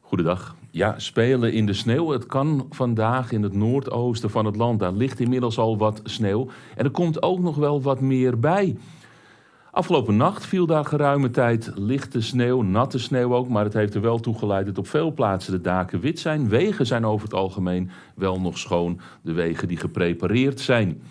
Goedendag. Ja, spelen in de sneeuw. Het kan vandaag in het noordoosten van het land. Daar ligt inmiddels al wat sneeuw. En er komt ook nog wel wat meer bij. Afgelopen nacht viel daar geruime tijd lichte sneeuw, natte sneeuw ook. Maar het heeft er wel toe geleid dat op veel plaatsen de daken wit zijn. Wegen zijn over het algemeen wel nog schoon. De wegen die geprepareerd zijn.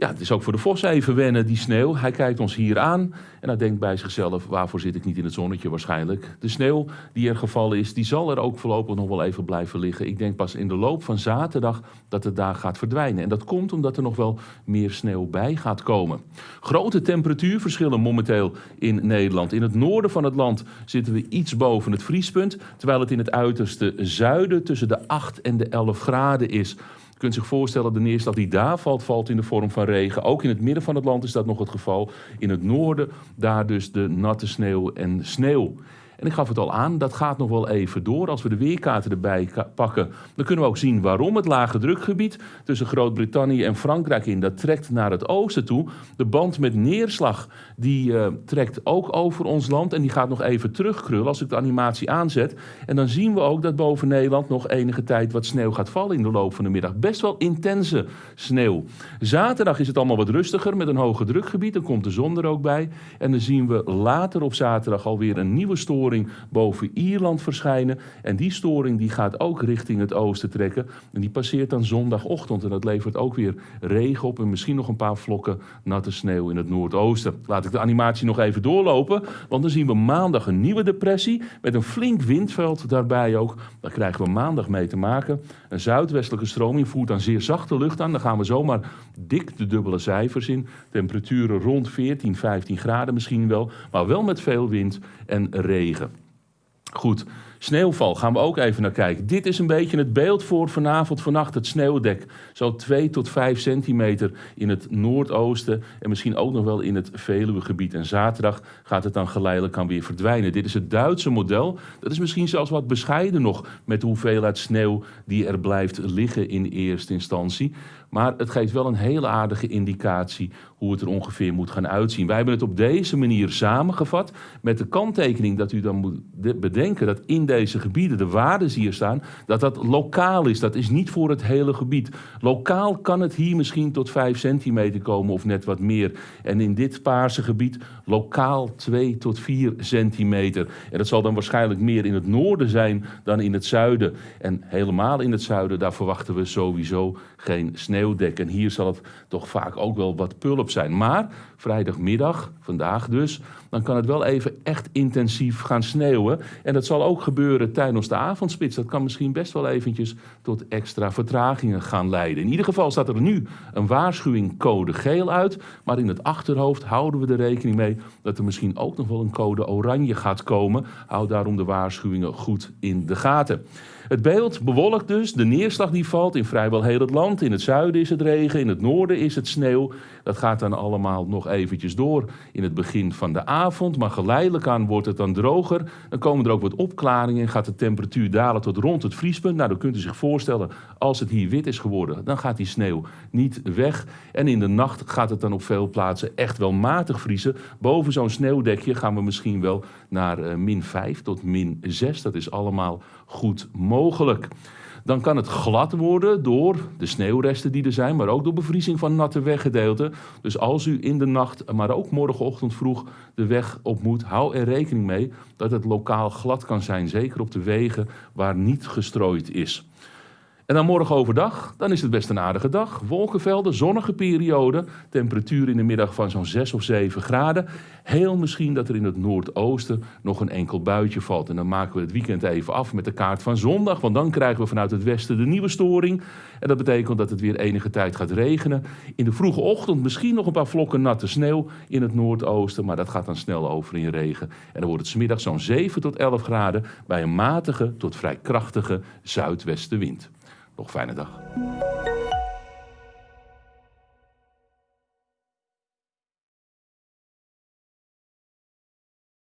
Ja, het is ook voor de vos even wennen, die sneeuw. Hij kijkt ons hier aan en hij denkt bij zichzelf, waarvoor zit ik niet in het zonnetje waarschijnlijk. De sneeuw die er gevallen is, die zal er ook voorlopig nog wel even blijven liggen. Ik denk pas in de loop van zaterdag dat het daar gaat verdwijnen. En dat komt omdat er nog wel meer sneeuw bij gaat komen. Grote temperatuurverschillen momenteel in Nederland. In het noorden van het land zitten we iets boven het vriespunt, terwijl het in het uiterste zuiden tussen de 8 en de 11 graden is kunt zich voorstellen, de neerslag die daar valt, valt in de vorm van regen. Ook in het midden van het land is dat nog het geval. In het noorden, daar dus de natte sneeuw en sneeuw. En ik gaf het al aan, dat gaat nog wel even door. Als we de weerkaarten erbij pakken, dan kunnen we ook zien waarom het lage drukgebied tussen Groot-Brittannië en Frankrijk in, dat trekt naar het oosten toe. De band met neerslag, die uh, trekt ook over ons land en die gaat nog even terugkrullen als ik de animatie aanzet. En dan zien we ook dat boven Nederland nog enige tijd wat sneeuw gaat vallen in de loop van de middag. Best wel intense sneeuw. Zaterdag is het allemaal wat rustiger met een hoge drukgebied, dan komt de zon er ook bij. En dan zien we later op zaterdag alweer een nieuwe storing boven Ierland verschijnen. En die storing die gaat ook richting het oosten trekken. En die passeert dan zondagochtend. En dat levert ook weer regen op en misschien nog een paar vlokken natte sneeuw in het noordoosten. Laat ik de animatie nog even doorlopen. Want dan zien we maandag een nieuwe depressie met een flink windveld daarbij ook. Daar krijgen we maandag mee te maken. Een zuidwestelijke stroming voert dan zeer zachte lucht aan. Dan gaan we zomaar dik de dubbele cijfers in. Temperaturen rond 14, 15 graden misschien wel. Maar wel met veel wind en regen. Goed, sneeuwval gaan we ook even naar kijken. Dit is een beetje het beeld voor vanavond, vannacht, het sneeuwdek. Zo 2 tot 5 centimeter in het noordoosten en misschien ook nog wel in het Veluwegebied. En zaterdag gaat het dan geleidelijk aan weer verdwijnen. Dit is het Duitse model. Dat is misschien zelfs wat bescheiden nog met de hoeveelheid sneeuw die er blijft liggen in eerste instantie. Maar het geeft wel een hele aardige indicatie hoe het er ongeveer moet gaan uitzien. Wij hebben het op deze manier samengevat met de kanttekening dat u dan moet bedenken dat in deze gebieden de waarden die hier staan, dat dat lokaal is. Dat is niet voor het hele gebied. Lokaal kan het hier misschien tot 5 centimeter komen of net wat meer. En in dit paarse gebied lokaal 2 tot 4 centimeter. En dat zal dan waarschijnlijk meer in het noorden zijn dan in het zuiden. En helemaal in het zuiden, daar verwachten we sowieso geen sneeuwdek. En hier zal het toch vaak ook wel wat pulp zijn. Maar vrijdagmiddag, vandaag dus, dan kan het wel even echt intensief gaan sneeuwen. En dat zal ook gebeuren tijdens de avondspits. Dat kan misschien best wel eventjes tot extra vertragingen gaan leiden. In ieder geval staat er nu een waarschuwing code geel uit. Maar in het achterhoofd houden we er rekening mee dat er misschien ook nog wel een code oranje gaat komen. Houd daarom de waarschuwingen goed in de gaten. Het beeld bewolkt dus, de neerslag die valt in vrijwel heel het land. In het zuiden is het regen, in het noorden is het sneeuw. Dat gaat dan allemaal nog eventjes door in het begin van de avond. Maar geleidelijk aan wordt het dan droger. Dan komen er ook wat opklaringen gaat de temperatuur dalen tot rond het vriespunt. Nou, dan kunt u zich voorstellen, als het hier wit is geworden, dan gaat die sneeuw niet weg. En in de nacht gaat het dan op veel plaatsen echt wel matig vriezen. Boven zo'n sneeuwdekje gaan we misschien wel naar uh, min 5 tot min 6. Dat is allemaal goed mogelijk. Dan kan het glad worden door de sneeuwresten die er zijn, maar ook door bevriezing van natte weggedeelten. Dus als u in de nacht, maar ook morgenochtend vroeg de weg op moet, hou er rekening mee dat het lokaal glad kan zijn. Zeker op de wegen waar niet gestrooid is. En dan morgen overdag, dan is het best een aardige dag. Wolkenvelden, zonnige periode, temperatuur in de middag van zo'n 6 of 7 graden. Heel misschien dat er in het noordoosten nog een enkel buitje valt. En dan maken we het weekend even af met de kaart van zondag, want dan krijgen we vanuit het westen de nieuwe storing. En dat betekent dat het weer enige tijd gaat regenen. In de vroege ochtend misschien nog een paar vlokken natte sneeuw in het noordoosten, maar dat gaat dan snel over in regen. En dan wordt het smiddag zo'n 7 tot 11 graden bij een matige tot vrij krachtige zuidwestenwind. Nog fijne dag.